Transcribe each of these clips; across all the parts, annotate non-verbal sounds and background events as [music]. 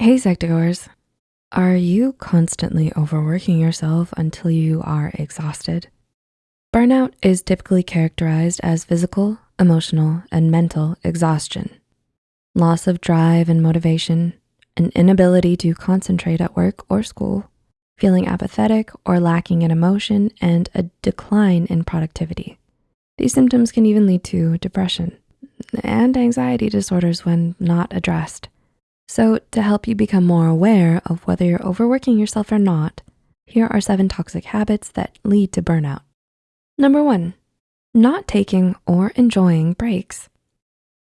Hey Psych2Goers, are you constantly overworking yourself until you are exhausted? Burnout is typically characterized as physical, emotional, and mental exhaustion. Loss of drive and motivation, an inability to concentrate at work or school, feeling apathetic or lacking in emotion, and a decline in productivity. These symptoms can even lead to depression and anxiety disorders when not addressed. So to help you become more aware of whether you're overworking yourself or not, here are seven toxic habits that lead to burnout. Number one, not taking or enjoying breaks.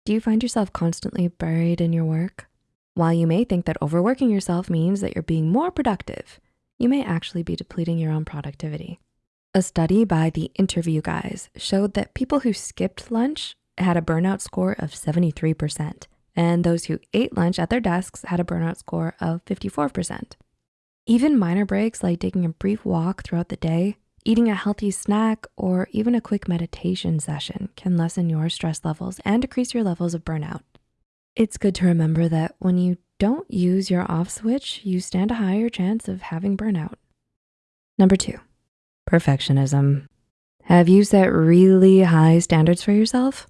Do you find yourself constantly buried in your work? While you may think that overworking yourself means that you're being more productive, you may actually be depleting your own productivity. A study by the Interview Guys showed that people who skipped lunch had a burnout score of 73%, and those who ate lunch at their desks had a burnout score of 54%. Even minor breaks like taking a brief walk throughout the day, eating a healthy snack, or even a quick meditation session can lessen your stress levels and decrease your levels of burnout. It's good to remember that when you don't use your off switch, you stand a higher chance of having burnout. Number two, perfectionism. Have you set really high standards for yourself?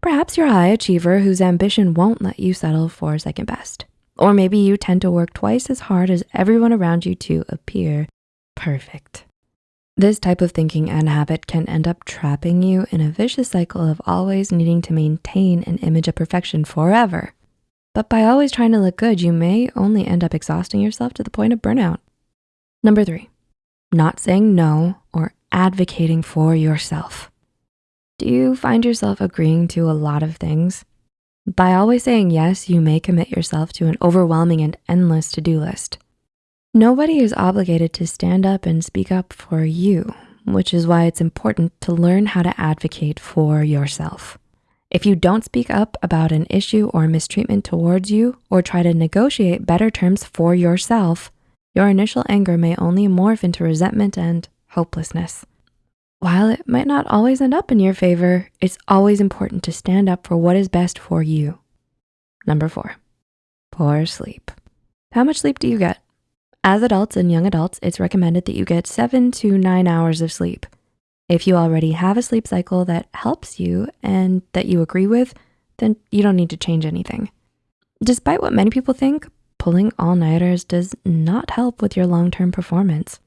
Perhaps you're a high achiever whose ambition won't let you settle for second best. Or maybe you tend to work twice as hard as everyone around you to appear perfect. This type of thinking and habit can end up trapping you in a vicious cycle of always needing to maintain an image of perfection forever. But by always trying to look good, you may only end up exhausting yourself to the point of burnout. Number three, not saying no or advocating for yourself. Do you find yourself agreeing to a lot of things? By always saying yes, you may commit yourself to an overwhelming and endless to-do list. Nobody is obligated to stand up and speak up for you, which is why it's important to learn how to advocate for yourself. If you don't speak up about an issue or mistreatment towards you or try to negotiate better terms for yourself, your initial anger may only morph into resentment and hopelessness. While it might not always end up in your favor, it's always important to stand up for what is best for you. Number four, poor sleep. How much sleep do you get? As adults and young adults, it's recommended that you get seven to nine hours of sleep. If you already have a sleep cycle that helps you and that you agree with, then you don't need to change anything. Despite what many people think, pulling all-nighters does not help with your long-term performance.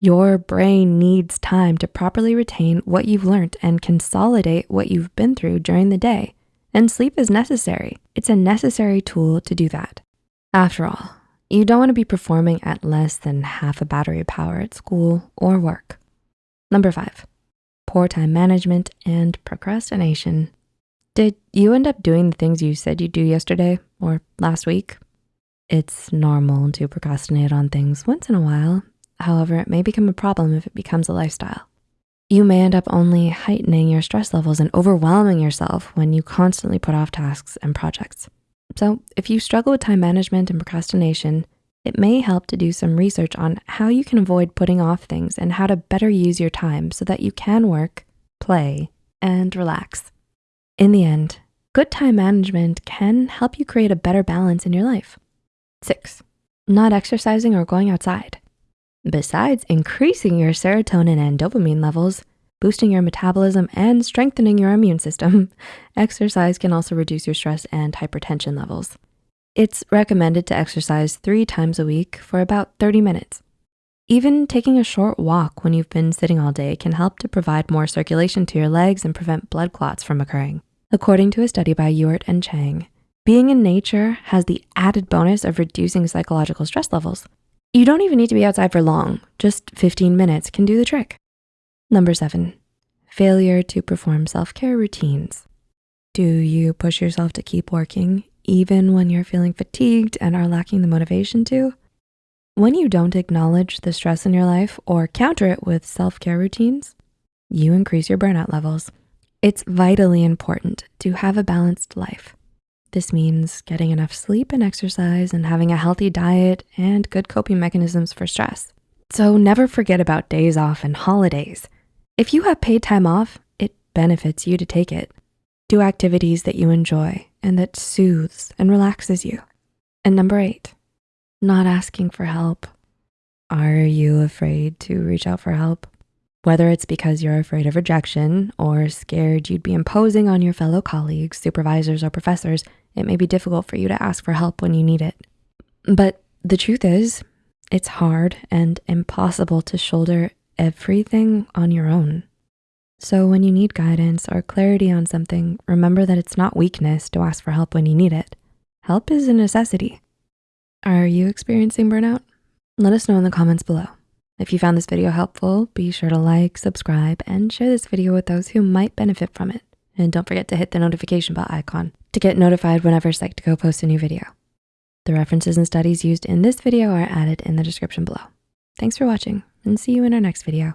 Your brain needs time to properly retain what you've learned and consolidate what you've been through during the day. And sleep is necessary. It's a necessary tool to do that. After all, you don't wanna be performing at less than half a battery power at school or work. Number five, poor time management and procrastination. Did you end up doing the things you said you'd do yesterday or last week? It's normal to procrastinate on things once in a while However, it may become a problem if it becomes a lifestyle. You may end up only heightening your stress levels and overwhelming yourself when you constantly put off tasks and projects. So if you struggle with time management and procrastination, it may help to do some research on how you can avoid putting off things and how to better use your time so that you can work, play, and relax. In the end, good time management can help you create a better balance in your life. Six, not exercising or going outside. Besides increasing your serotonin and dopamine levels, boosting your metabolism and strengthening your immune system, [laughs] exercise can also reduce your stress and hypertension levels. It's recommended to exercise three times a week for about 30 minutes. Even taking a short walk when you've been sitting all day can help to provide more circulation to your legs and prevent blood clots from occurring. According to a study by Ewert and Chang, being in nature has the added bonus of reducing psychological stress levels. You don't even need to be outside for long. Just 15 minutes can do the trick. Number seven, failure to perform self-care routines. Do you push yourself to keep working even when you're feeling fatigued and are lacking the motivation to? When you don't acknowledge the stress in your life or counter it with self-care routines, you increase your burnout levels. It's vitally important to have a balanced life. This means getting enough sleep and exercise and having a healthy diet and good coping mechanisms for stress. So never forget about days off and holidays. If you have paid time off, it benefits you to take it. Do activities that you enjoy and that soothes and relaxes you. And number eight, not asking for help. Are you afraid to reach out for help? Whether it's because you're afraid of rejection or scared you'd be imposing on your fellow colleagues, supervisors, or professors, it may be difficult for you to ask for help when you need it. But the truth is, it's hard and impossible to shoulder everything on your own. So when you need guidance or clarity on something, remember that it's not weakness to ask for help when you need it. Help is a necessity. Are you experiencing burnout? Let us know in the comments below. If you found this video helpful, be sure to like, subscribe, and share this video with those who might benefit from it. And don't forget to hit the notification bell icon to get notified whenever Psych2Go posts a new video. The references and studies used in this video are added in the description below. Thanks for watching and see you in our next video.